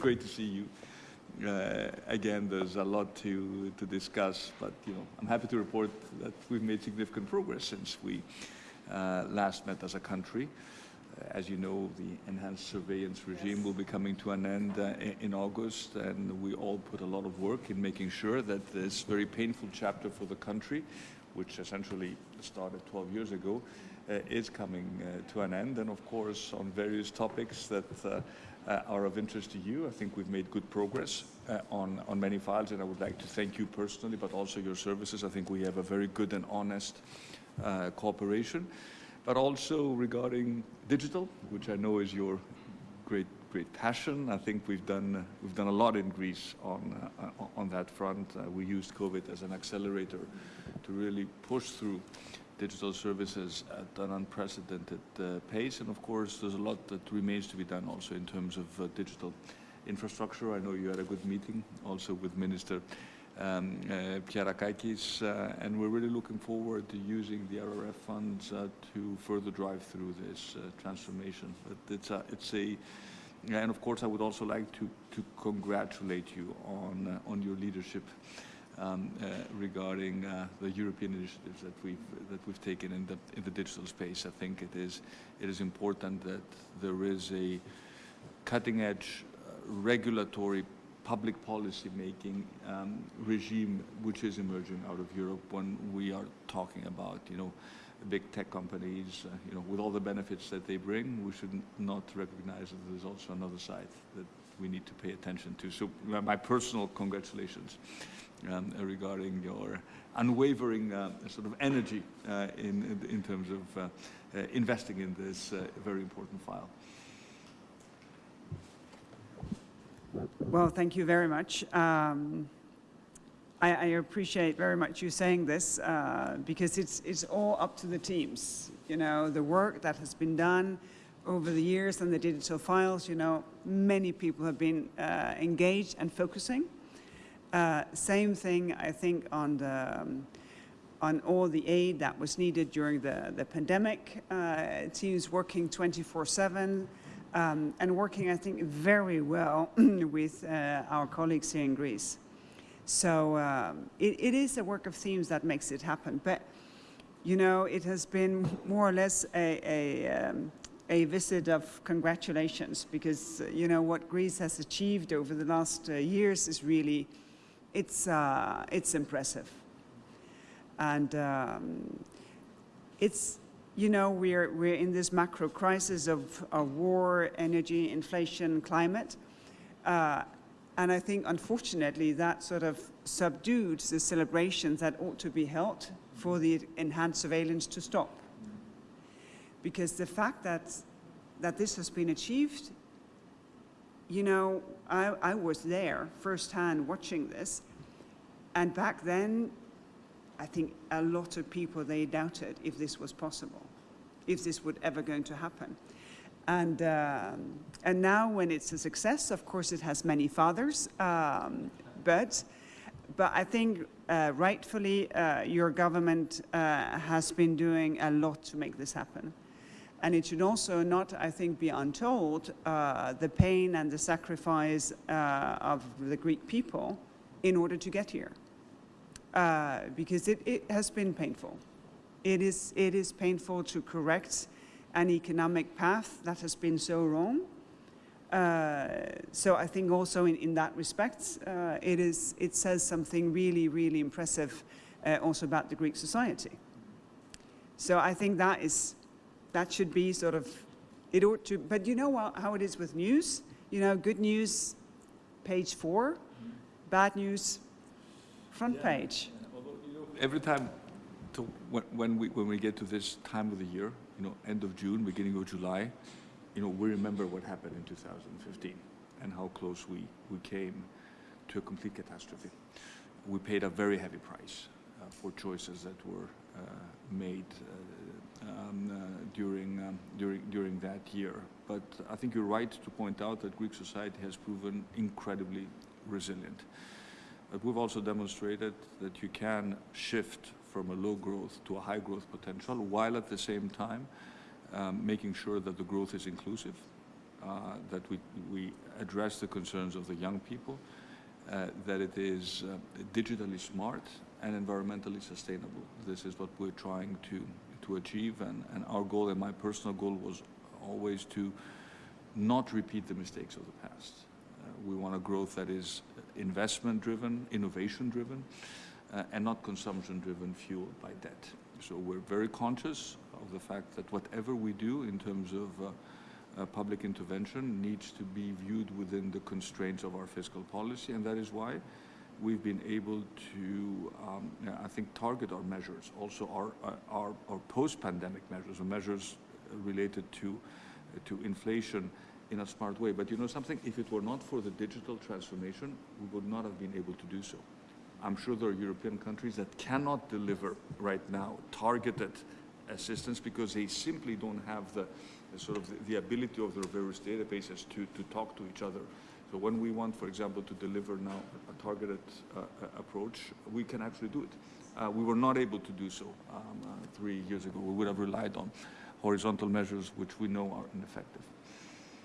great to see you. Uh, again, there's a lot to, to discuss, but you know, I'm happy to report that we've made significant progress since we uh, last met as a country. Uh, as you know, the enhanced surveillance regime yes. will be coming to an end uh, in August, and we all put a lot of work in making sure that this very painful chapter for the country, which essentially started 12 years ago, uh, is coming uh, to an end. And of course, on various topics that uh, are of interest to you. I think we've made good progress uh, on, on many files, and I would like to thank you personally, but also your services. I think we have a very good and honest uh, cooperation. But also regarding digital, which I know is your great great passion. I think we've done we've done a lot in Greece on uh, on that front. Uh, we used COVID as an accelerator to really push through digital services at an unprecedented uh, pace. And of course, there's a lot that remains to be done also in terms of uh, digital infrastructure. I know you had a good meeting also with Minister um, uh, uh, and we're really looking forward to using the RRF funds uh, to further drive through this uh, transformation. But it's a, it's a, and of course, I would also like to, to congratulate you on, on your leadership um, uh, regarding uh, the European initiatives that we've that we've taken in the in the digital space. I think it is it is important that there is a cutting-edge uh, regulatory public policy making um, regime which is emerging out of Europe when we are talking about you know big tech companies uh, you know with all the benefits that they bring we should not recognize that there's also another side that we need to pay attention to so my personal congratulations um, regarding your unwavering uh, sort of energy uh, in, in terms of uh, uh investing in this uh, very important file. Well, thank you very much. Um, I, I, appreciate very much you saying this uh, because it's, it's all up to the teams. You know, the work that has been done over the years and the digital files, you know, many people have been engaged and focusing. Uh, same thing, I think, on the um, on all the aid that was needed during the, the pandemic. Uh, teams working 24-7 um, and working, I think, very well with uh, our colleagues here in Greece. So um, it, it is a work of themes that makes it happen. But, you know, it has been more or less a, a, um, a visit of congratulations because, you know, what Greece has achieved over the last uh, years is really it's, uh, it's impressive. And um, it's, you know, we're, we're in this macro crisis of, of war, energy, inflation, climate. Uh, and I think, unfortunately, that sort of subdued the celebrations that ought to be held for the enhanced surveillance to stop. Because the fact that, that this has been achieved you know, I, I was there firsthand watching this. And back then, I think a lot of people, they doubted if this was possible, if this would ever going to happen. And, um, and now when it's a success, of course, it has many fathers, um, but, but I think uh, rightfully uh, your government uh, has been doing a lot to make this happen. And it should also not, I think, be untold uh, the pain and the sacrifice uh, of the Greek people in order to get here. Uh, because it, it, has been painful. It is, it is painful to correct an economic path that has been so wrong. Uh, so I think also in, in that respect, uh, it, is, it says something really, really impressive uh, also about the Greek society. So I think that is that should be sort of, it ought to, but you know how it is with news? You know, good news, page four, bad news, front yeah. page. Although, you know, every time to, when, when, we, when we get to this time of the year, you know, end of June, beginning of July, you know, we remember what happened in 2015 and how close we, we came to a complete catastrophe. We paid a very heavy price uh, for choices that were uh, made uh, um, uh, during, um, during, during that year. But I think you're right to point out that Greek society has proven incredibly resilient. But we've also demonstrated that you can shift from a low growth to a high growth potential while at the same time um, making sure that the growth is inclusive uh, that we, we address the concerns of the young people, uh, that it is uh, digitally smart and environmentally sustainable. This is what we're trying to, to achieve, and, and our goal and my personal goal was always to not repeat the mistakes of the past. Uh, we want a growth that is investment-driven, innovation-driven, uh, and not consumption-driven, fueled by debt. So we're very conscious of the fact that whatever we do in terms of uh, uh, public intervention needs to be viewed within the constraints of our fiscal policy, and that is why we've been able to, um, I think, target our measures, also our, uh, our, our post-pandemic measures, or measures related to, to inflation in a smart way. But you know something, if it were not for the digital transformation, we would not have been able to do so. I'm sure there are European countries that cannot deliver right now targeted assistance because they simply don't have the, sort of the, the ability of their various databases to, to talk to each other. So when we want, for example, to deliver now a targeted uh, approach, we can actually do it. Uh, we were not able to do so um, uh, three years ago. We would have relied on horizontal measures which we know are ineffective.